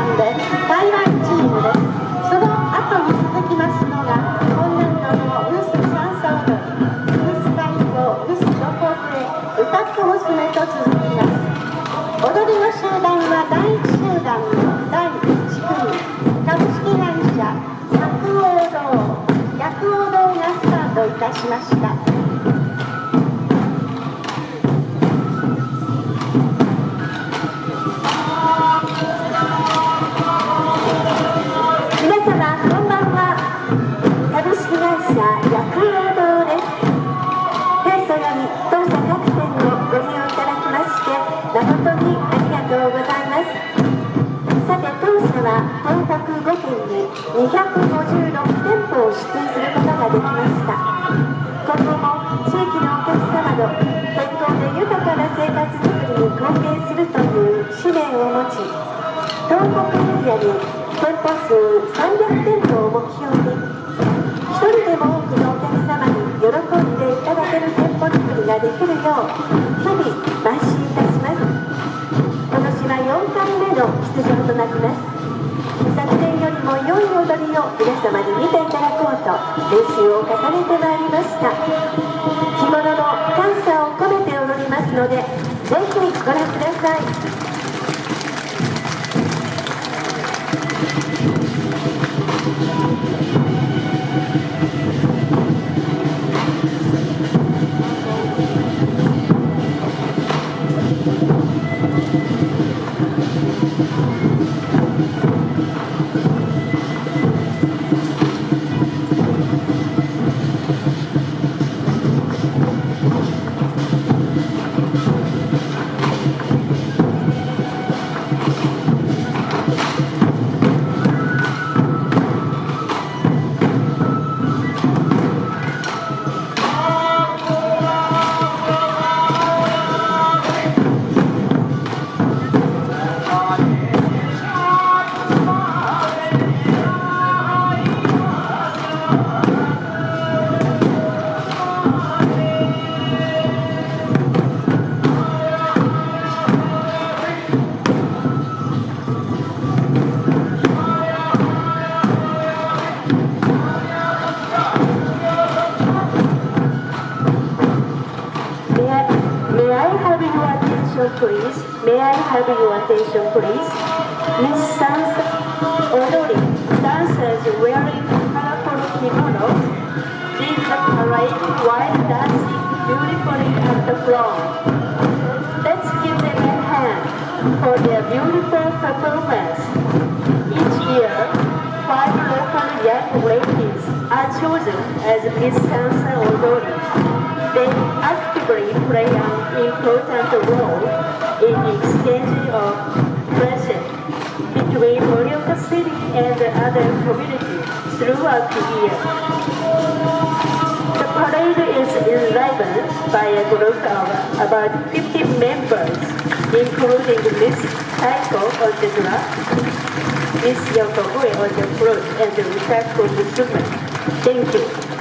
I'm grande 東北エリアに店舗数300店舗を目標にでいただける店舗作りができるよう日々邁進いたします。今年は4回目の出場となります。昨年よりも良い踊りを皆様に見ていただこうと練習を重ねてまいりました。Attention, please? May I have your attention, please? Miss Sansa Odori, dancers wearing colorful kimonos, lead parade while dancing beautifully at the floor. Let's give them a hand for their beautiful performance. Each year, five local young ladies are chosen as Miss Sansa Odori. They actively play important role in exchange of pleasure between Morioka City and the other communities throughout the year. The parade is enlivened by a group of about 50 members, including Miss Taiko on the drum, Miss Yokobue on the flute and the Ritaku instrument. Thank you.「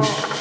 Oh.